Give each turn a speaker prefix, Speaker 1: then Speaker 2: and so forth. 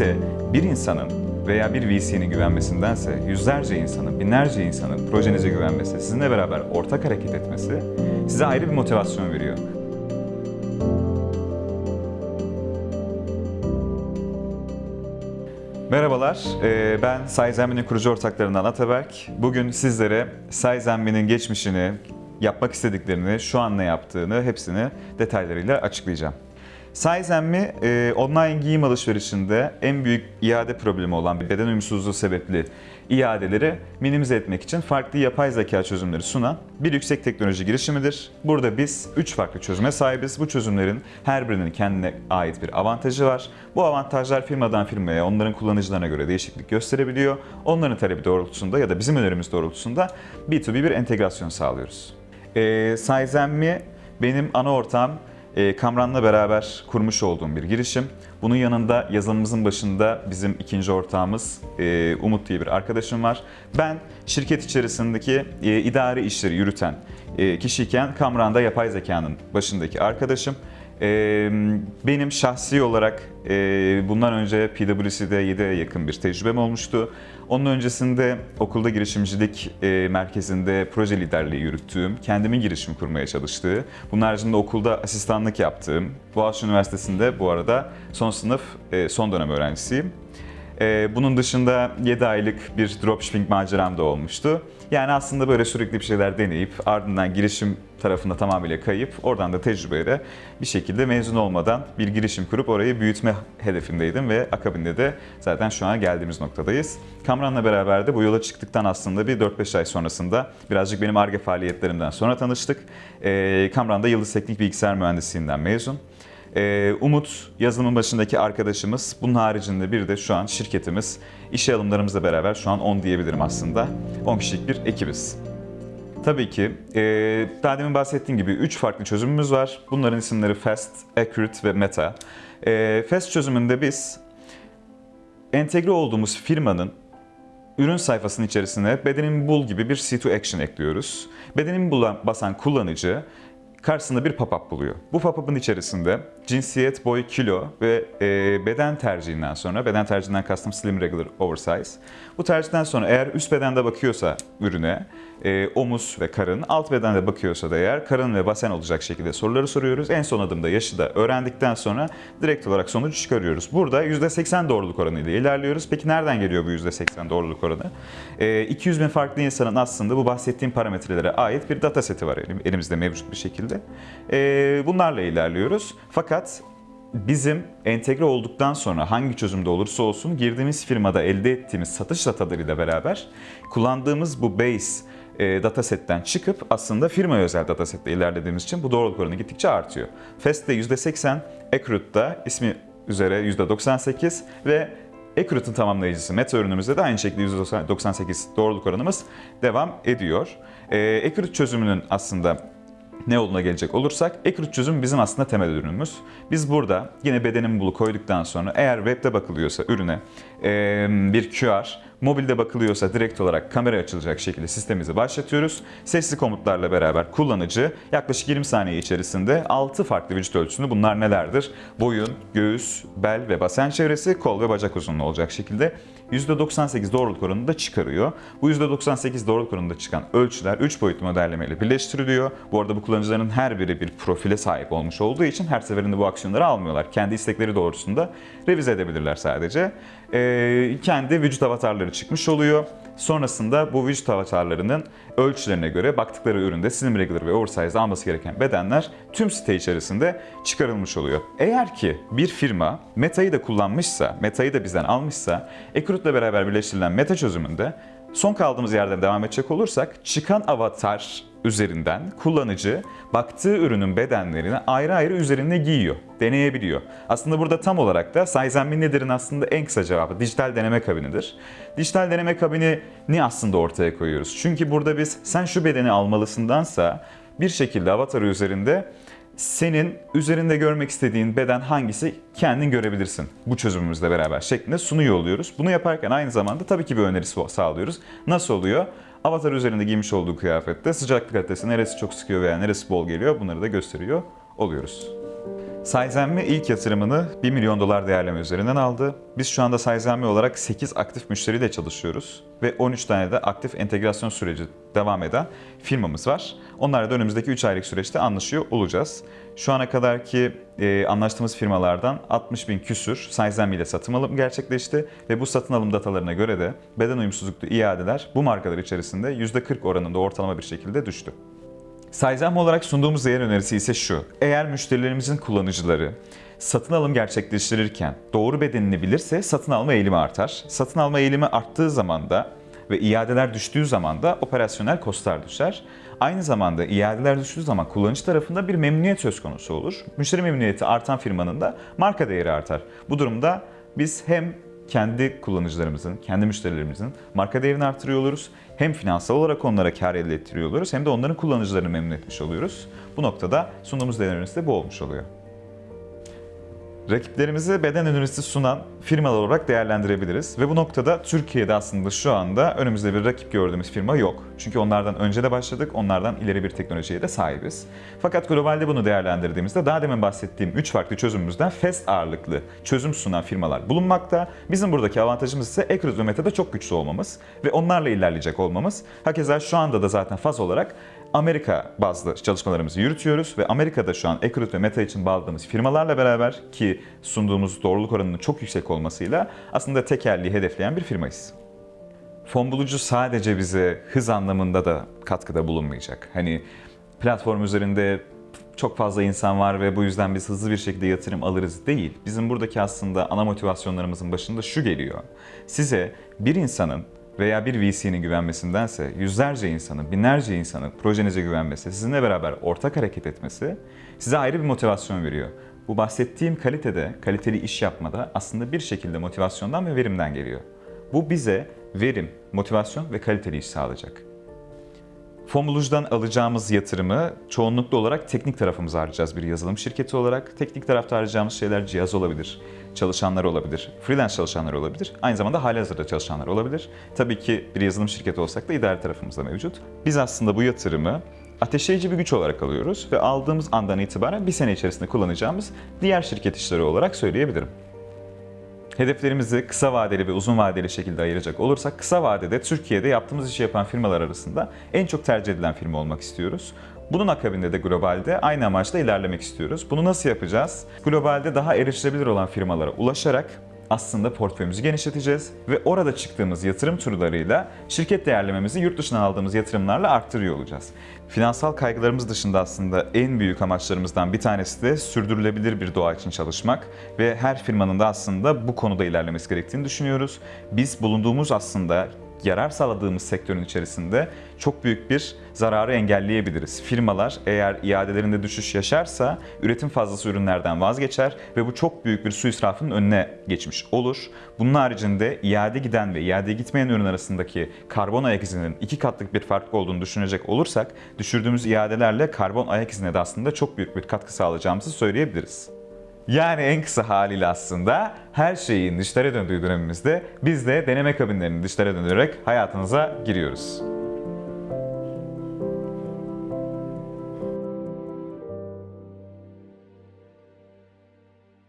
Speaker 1: size bir insanın veya bir VC'nin güvenmesindense yüzlerce insanın, binlerce insanın projenize güvenmesi, sizinle beraber ortak hareket etmesi size ayrı bir motivasyon veriyor. Merhabalar, ben Saizenmi'nin kurucu ortaklarından Ataberk. Bugün sizlere Saizenmi'nin geçmişini, yapmak istediklerini, şu an ne yaptığını hepsini detaylarıyla açıklayacağım. Saizenmi, e, online giyim alışverişinde en büyük iade problemi olan beden uyumsuzluğu sebepli iadeleri minimize etmek için farklı yapay zeka çözümleri sunan bir yüksek teknoloji girişimidir. Burada biz 3 farklı çözüme sahibiz. Bu çözümlerin her birinin kendine ait bir avantajı var. Bu avantajlar firmadan firmaya, onların kullanıcılarına göre değişiklik gösterebiliyor. Onların talebi doğrultusunda ya da bizim önerimiz doğrultusunda B2B bir entegrasyon sağlıyoruz. E, Saizenmi benim ana ortağım e, Kamran'la beraber kurmuş olduğum bir girişim. Bunun yanında yazılımımızın başında bizim ikinci ortağımız e, Umut diye bir arkadaşım var. Ben şirket içerisindeki e, idari işleri yürüten e, kişiyken Kamran'da yapay zekanın başındaki arkadaşım. Benim şahsi olarak bundan önce PwC'de 7'ye yakın bir tecrübem olmuştu. Onun öncesinde okulda girişimcilik merkezinde proje liderliği yürüttüğüm, kendimin girişim kurmaya çalıştığı, bunun haricinde okulda asistanlık yaptığım, Boğaziçi Üniversitesi'nde bu arada son sınıf, son dönem öğrencisiyim. E, bunun dışında 7 aylık bir dropshipping maceram da olmuştu. Yani aslında böyle sürekli bir şeyler deneyip ardından girişim tarafında tamamıyla kayıp oradan da tecrübeyle bir şekilde mezun olmadan bir girişim kurup orayı büyütme hedefindeydim ve akabinde de zaten şu an geldiğimiz noktadayız. Kamran'la beraber de bu yola çıktıktan aslında bir 4-5 ay sonrasında birazcık benim ARGE faaliyetlerimden sonra tanıştık. Ee, Kamran'da Yıldız Teknik Bilgisayar Mühendisliğinden mezun. Ee, Umut yazılımın başındaki arkadaşımız. Bunun haricinde bir de şu an şirketimiz. İşe alımlarımızla beraber şu an 10 diyebilirim aslında. 10 kişilik bir ekibiz. Tabii ki e, daha demin bahsettiğim gibi 3 farklı çözümümüz var. Bunların isimleri Fast, Accurate ve Meta. E, Fast çözümünde biz entegre olduğumuz firmanın ürün sayfasının içerisine bedenimi bul gibi bir C2 action ekliyoruz. Bedenimi bulan, basan kullanıcı karşısında bir pop-up buluyor. Bu pop-up'ın içerisinde cinsiyet, boy, kilo ve e, beden tercihinden sonra, beden tercihinden kastım slim, regular, oversize. Bu tercihten sonra eğer üst bedende bakıyorsa ürüne, e, omuz ve karın, alt bedende bakıyorsa da eğer karın ve basen olacak şekilde soruları soruyoruz. En son adımda yaşı da öğrendikten sonra direkt olarak sonucu çıkarıyoruz. Burada %80 doğruluk oranı ile ilerliyoruz. Peki nereden geliyor bu %80 doğruluk oranı? E, 200 bin farklı insanın aslında bu bahsettiğim parametrelere ait bir data seti var elimizde mevcut bir şekilde. E, bunlarla ilerliyoruz. Fakat bizim entegre olduktan sonra hangi çözümde olursa olsun girdiğimiz firmada elde ettiğimiz satış datalarıyla beraber kullandığımız bu base e, datasetten çıkıp aslında firma özel datasette ilerlediğimiz için bu doğruluk oranı gittikçe artıyor. Fast'te %80, Accurate'da ismi üzere %98 ve Accurate'ın tamamlayıcısı Meta ürünümüzde de aynı şekilde %98 doğruluk oranımız devam ediyor. E, Accurate çözümünün aslında ne olduğuna gelecek olursak Accurate çözüm bizim aslında temel ürünümüz. Biz burada yine bedenin bulu koyduktan sonra eğer webde bakılıyorsa ürüne bir QR, mobilde bakılıyorsa direkt olarak kamera açılacak şekilde sistemimizi başlatıyoruz. Sesli komutlarla beraber kullanıcı yaklaşık 20 saniye içerisinde 6 farklı vücut ölçüsünü bunlar nelerdir? Boyun, göğüs, bel ve basen çevresi, kol ve bacak uzunluğu olacak şekilde %98 doğruluk oranını da çıkarıyor. Bu %98 doğruluk oranında çıkan ölçüler 3 boyutlu modellemeyle birleştiriliyor. Bu arada bu kullanıcıların her biri bir profile sahip olmuş olduğu için her seferinde bu aksiyonları almıyorlar. Kendi istekleri doğrusunda revize edebilirler sadece. Ee, kendi vücut avatarları çıkmış oluyor. Sonrasında bu vücut avatarlarının ölçülerine göre baktıkları üründe slim regular ve oversize alması gereken bedenler tüm site içerisinde çıkarılmış oluyor. Eğer ki bir firma Meta'yı da kullanmışsa, Meta'yı da bizden almışsa, ile beraber birleştirilen Meta çözümünde son kaldığımız yerden devam edecek olursak çıkan avatar üzerinden kullanıcı baktığı ürünün bedenlerini ayrı ayrı üzerine giyiyor, deneyebiliyor. Aslında burada tam olarak da Saizenmin nedir'in aslında en kısa cevabı dijital deneme kabinidir. Dijital deneme kabinini aslında ortaya koyuyoruz. Çünkü burada biz sen şu bedeni almalısındansa bir şekilde avatarı üzerinde senin üzerinde görmek istediğin beden hangisi kendin görebilirsin bu çözümümüzle beraber şeklinde sunuyor oluyoruz. Bunu yaparken aynı zamanda tabii ki bir öneri sağlıyoruz. Nasıl oluyor? Avatar üzerinde giymiş olduğu kıyafette sıcaklık kalitesi neresi çok sıkıyor veya neresi bol geliyor bunları da gösteriyor oluyoruz. Sizenme ilk yatırımını 1 milyon dolar değerleme üzerinden aldı. Biz şu anda Sizenme olarak 8 aktif müşteriyle çalışıyoruz ve 13 tane de aktif entegrasyon süreci devam eden firmamız var. Onlarla da önümüzdeki 3 aylık süreçte anlaşıyor olacağız. Şu ana kadarki e, anlaştığımız firmalardan 60 bin küsür Sizenme ile satın alım gerçekleşti ve bu satın alım datalarına göre de beden uyumsuzluklu iadeler bu markalar içerisinde %40 oranında ortalama bir şekilde düştü. Sayzam olarak sunduğumuz değer önerisi ise şu. Eğer müşterilerimizin kullanıcıları satın alım gerçekleştirirken doğru bedenini bilirse satın alma eğilimi artar. Satın alma eğilimi arttığı zaman da ve iadeler düştüğü zaman da operasyonel kostlar düşer. Aynı zamanda iadeler düştüğü zaman kullanıcı tarafında bir memnuniyet söz konusu olur. Müşteri memnuniyeti artan firmanın da marka değeri artar. Bu durumda biz hem kendi kullanıcılarımızın, kendi müşterilerimizin marka değerini artırıyor oluruz. Hem finansal olarak onlara kar elde ettiriyor oluyoruz hem de onların kullanıcılarını memnun etmiş oluyoruz. Bu noktada sunduğumuz değerlerimiz de bu olmuş oluyor. Rakiplerimizi beden ürünüsü sunan firmalar olarak değerlendirebiliriz. Ve bu noktada Türkiye'de aslında şu anda önümüzde bir rakip gördüğümüz firma yok. Çünkü onlardan önce de başladık, onlardan ileri bir teknolojiye de sahibiz. Fakat globalde bunu değerlendirdiğimizde daha demin bahsettiğim 3 farklı çözümümüzden FES ağırlıklı çözüm sunan firmalar bulunmakta. Bizim buradaki avantajımız ise Ekros ve Meta'da çok güçlü olmamız ve onlarla ilerleyecek olmamız. Hakeza şu anda da zaten faz olarak Amerika bazlı çalışmalarımızı yürütüyoruz ve Amerika'da şu an Ekrut ve Meta için bağladığımız firmalarla beraber ki sunduğumuz doğruluk oranının çok yüksek olmasıyla aslında tekerliği hedefleyen bir firmayız. Fon bulucu sadece bize hız anlamında da katkıda bulunmayacak. Hani platform üzerinde çok fazla insan var ve bu yüzden biz hızlı bir şekilde yatırım alırız değil. Bizim buradaki aslında ana motivasyonlarımızın başında şu geliyor. Size bir insanın veya bir VC'nin güvenmesindense yüzlerce insanın, binlerce insanın projenize güvenmesi, sizinle beraber ortak hareket etmesi size ayrı bir motivasyon veriyor. Bu bahsettiğim kalitede, kaliteli iş yapmada aslında bir şekilde motivasyondan ve verimden geliyor. Bu bize verim, motivasyon ve kaliteli iş sağlayacak. Fomulucu'dan alacağımız yatırımı çoğunlukla olarak teknik tarafımıza harcayacağız bir yazılım şirketi olarak. Teknik tarafta harcayacağımız şeyler cihaz olabilir, çalışanlar olabilir, freelance çalışanlar olabilir, aynı zamanda halihazırda çalışanlar olabilir. Tabii ki bir yazılım şirketi olsak da idare tarafımızda mevcut. Biz aslında bu yatırımı ateşleyici bir güç olarak alıyoruz ve aldığımız andan itibaren bir sene içerisinde kullanacağımız diğer şirket işleri olarak söyleyebilirim. Hedeflerimizi kısa vadeli ve uzun vadeli şekilde ayıracak olursak kısa vadede Türkiye'de yaptığımız işi yapan firmalar arasında en çok tercih edilen firma olmak istiyoruz. Bunun akabinde de globalde aynı amaçla ilerlemek istiyoruz. Bunu nasıl yapacağız? Globalde daha erişilebilir olan firmalara ulaşarak aslında portföyümüzü genişleteceğiz ve orada çıktığımız yatırım turlarıyla şirket değerlememizi yurt dışından aldığımız yatırımlarla arttırıyor olacağız. Finansal kaygılarımız dışında aslında en büyük amaçlarımızdan bir tanesi de sürdürülebilir bir doğa için çalışmak ve her firmanın da aslında bu konuda ilerlemesi gerektiğini düşünüyoruz. Biz bulunduğumuz aslında yarar sağladığımız sektörün içerisinde çok büyük bir zararı engelleyebiliriz. Firmalar eğer iadelerinde düşüş yaşarsa üretim fazlası ürünlerden vazgeçer ve bu çok büyük bir su israfının önüne geçmiş olur. Bunun haricinde iade giden ve iade gitmeyen ürün arasındaki karbon ayak izinin iki katlık bir fark olduğunu düşünecek olursak düşürdüğümüz iadelerle karbon ayak izine de aslında çok büyük bir katkı sağlayacağımızı söyleyebiliriz. Yani en kısa haliyle aslında her şeyin dışlara döndüğü dönemimizde biz de deneme kabinlerinin dışlara dönerek hayatınıza giriyoruz.